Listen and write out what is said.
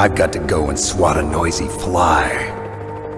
I've got to go and swat a noisy fly.